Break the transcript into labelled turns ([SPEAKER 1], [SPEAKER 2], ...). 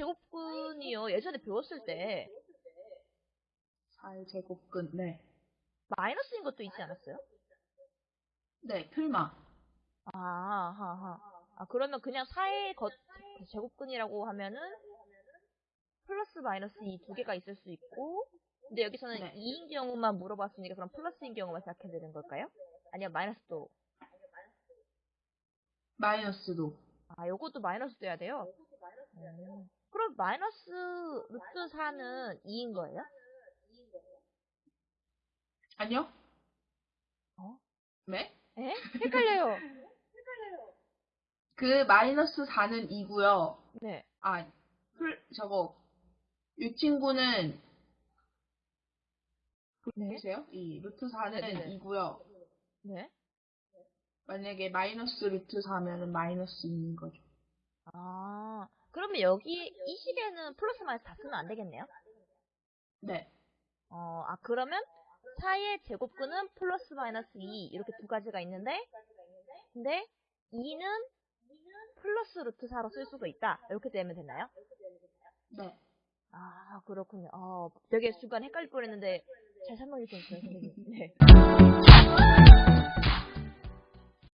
[SPEAKER 1] 제곱근이요. 예전에 배웠을 때
[SPEAKER 2] 4의 제곱근, 네.
[SPEAKER 1] 마이너스인 것도 있지 않았어요?
[SPEAKER 2] 네, 틀마.
[SPEAKER 1] 아, 하하. 아, 그러면 그냥 4의 거, 제곱근이라고 하면은 플러스 마이너스 이 두 개가 있을 수 있고 근데 여기서는
[SPEAKER 2] 네.
[SPEAKER 1] 2인 경우만 물어봤으니까 그럼 플러스인 경우만 생각해야 되는 걸까요? 아니면 마이너스도
[SPEAKER 2] 마이너스도.
[SPEAKER 1] 아, 요것도 마이너스 돼야 돼요? 음. 그럼 마이너스 루트 4는 2인 거예요?
[SPEAKER 2] 아니요?
[SPEAKER 1] 어?
[SPEAKER 2] 네?
[SPEAKER 1] 에? 헷갈려요.
[SPEAKER 2] 그 마이너스 4는 2고요.
[SPEAKER 1] 네.
[SPEAKER 2] 아, 풀, 저거, 이 친구는,
[SPEAKER 1] 네.
[SPEAKER 2] 보세요? 이 루트 4는
[SPEAKER 1] 네네네.
[SPEAKER 2] 2고요.
[SPEAKER 1] 네.
[SPEAKER 2] 만약에 마이너스 루트 4면은 마이너스 2인 거죠.
[SPEAKER 1] 아, 그러면 여기 이 식에는 플러스 마이너스 다 쓰면 안 되겠네요?
[SPEAKER 2] 네.
[SPEAKER 1] 어, 아, 그러면 4의 제곱근은 플러스 마이너스 2 이렇게 두 가지가 있는데 근데 2는 플러스 루트 4로 쓸 수도 있다. 이렇게 되면 되나요?
[SPEAKER 2] 네.
[SPEAKER 1] 아, 그렇군요. 어, 되게 순간 헷갈릴 뻔 했는데 잘 설명해 주셨어요, 선생님. 네.